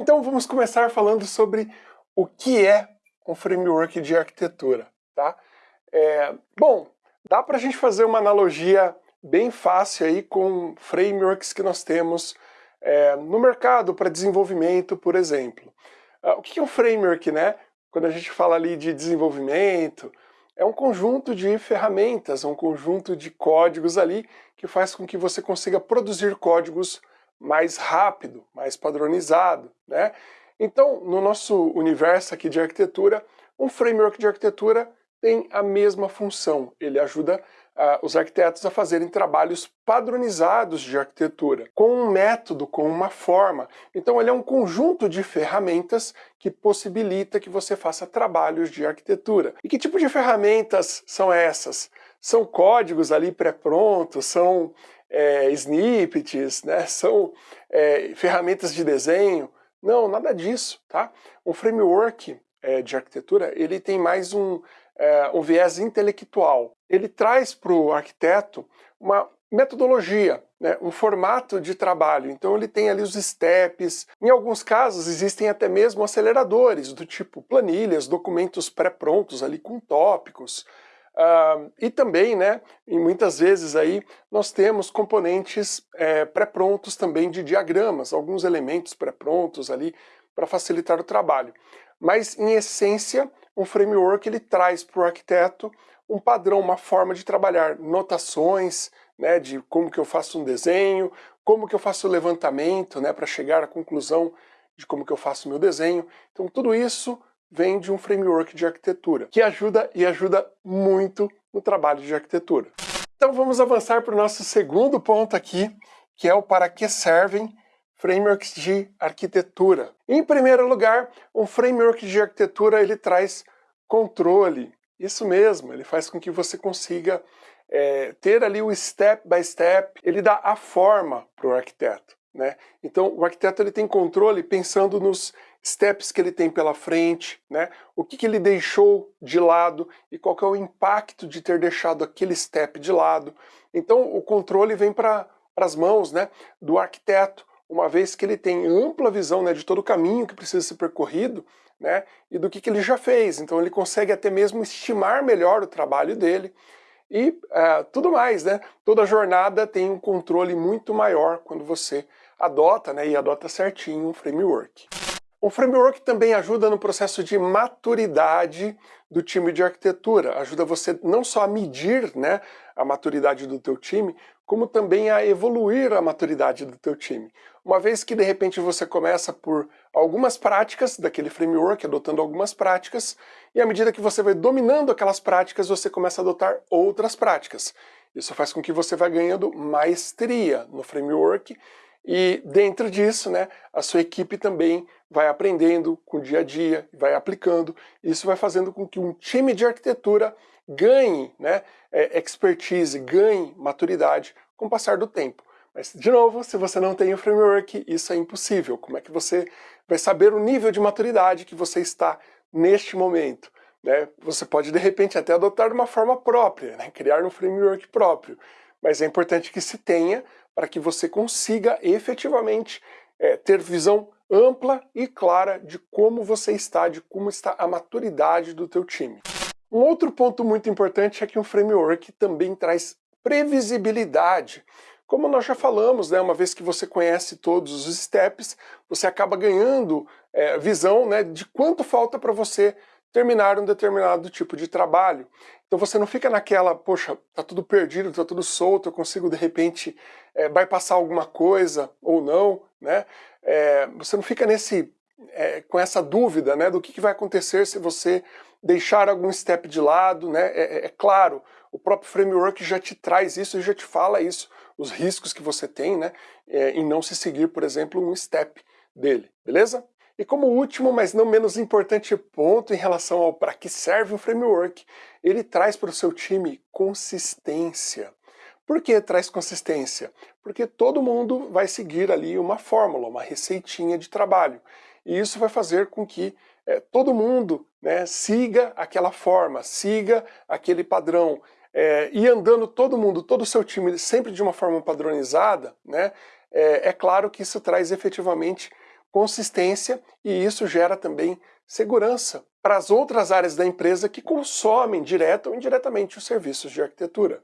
Então vamos começar falando sobre o que é um framework de arquitetura. Tá? É, bom, dá para a gente fazer uma analogia bem fácil aí com frameworks que nós temos é, no mercado para desenvolvimento, por exemplo. Ah, o que é um framework, né? Quando a gente fala ali de desenvolvimento, é um conjunto de ferramentas, um conjunto de códigos ali que faz com que você consiga produzir códigos mais rápido, mais padronizado, né? Então, no nosso universo aqui de arquitetura, um framework de arquitetura tem a mesma função. Ele ajuda uh, os arquitetos a fazerem trabalhos padronizados de arquitetura, com um método, com uma forma. Então ele é um conjunto de ferramentas que possibilita que você faça trabalhos de arquitetura. E que tipo de ferramentas são essas? São códigos ali pré-prontos, são é, snippets, né? são é, ferramentas de desenho. Não, nada disso, tá? Um framework é, de arquitetura, ele tem mais um, é, um viés intelectual. Ele traz para o arquiteto uma metodologia, né, um formato de trabalho. Então ele tem ali os steps, em alguns casos existem até mesmo aceleradores, do tipo planilhas, documentos pré-prontos ali com tópicos. Uh, e também, né, e muitas vezes aí, nós temos componentes é, pré-prontos também de diagramas, alguns elementos pré-prontos ali para facilitar o trabalho. Mas, em essência, um framework ele traz para o arquiteto um padrão, uma forma de trabalhar, notações, né, de como que eu faço um desenho, como que eu faço o levantamento, né, para chegar à conclusão de como que eu faço o meu desenho. Então tudo isso vem de um framework de arquitetura, que ajuda e ajuda muito no trabalho de arquitetura. Então vamos avançar para o nosso segundo ponto aqui, que é o para que servem frameworks de arquitetura. Em primeiro lugar, um framework de arquitetura ele traz controle. Isso mesmo, ele faz com que você consiga é, ter ali o step by step, ele dá a forma para o arquiteto. Né? Então o arquiteto ele tem controle pensando nos steps que ele tem pela frente, né? o que, que ele deixou de lado e qual é o impacto de ter deixado aquele step de lado. Então o controle vem para as mãos né, do arquiteto, uma vez que ele tem ampla visão né, de todo o caminho que precisa ser percorrido né, e do que, que ele já fez. Então ele consegue até mesmo estimar melhor o trabalho dele e uh, tudo mais. Né? Toda jornada tem um controle muito maior quando você adota né, e adota certinho um framework. O framework também ajuda no processo de maturidade do time de arquitetura, ajuda você não só a medir né, a maturidade do teu time, como também a evoluir a maturidade do teu time. Uma vez que de repente você começa por algumas práticas daquele framework, adotando algumas práticas, e à medida que você vai dominando aquelas práticas, você começa a adotar outras práticas. Isso faz com que você vá ganhando maestria no framework e dentro disso, né, a sua equipe também vai aprendendo com o dia a dia, vai aplicando. Isso vai fazendo com que um time de arquitetura ganhe né, é, expertise, ganhe maturidade com o passar do tempo. Mas, de novo, se você não tem o framework, isso é impossível. Como é que você vai saber o nível de maturidade que você está neste momento? Né? Você pode, de repente, até adotar uma forma própria, né? criar um framework próprio. Mas é importante que se tenha para que você consiga efetivamente é, ter visão ampla e clara de como você está, de como está a maturidade do teu time. Um outro ponto muito importante é que um framework também traz previsibilidade. Como nós já falamos, né, uma vez que você conhece todos os steps, você acaba ganhando é, visão né, de quanto falta para você terminar um determinado tipo de trabalho. Então você não fica naquela, poxa, tá tudo perdido, tá tudo solto, eu consigo de repente é, bypassar alguma coisa ou não, né? É, você não fica nesse, é, com essa dúvida, né, do que, que vai acontecer se você deixar algum step de lado, né? É, é, é claro, o próprio framework já te traz isso e já te fala isso, os riscos que você tem, né, em não se seguir, por exemplo, um step dele, beleza? E como último, mas não menos importante ponto em relação ao para que serve um framework, ele traz para o seu time consistência. Por que traz consistência? Porque todo mundo vai seguir ali uma fórmula, uma receitinha de trabalho. E isso vai fazer com que é, todo mundo né, siga aquela forma, siga aquele padrão. É, e andando todo mundo, todo o seu time sempre de uma forma padronizada, né, é, é claro que isso traz efetivamente consistência e isso gera também segurança para as outras áreas da empresa que consomem direta ou indiretamente os serviços de arquitetura.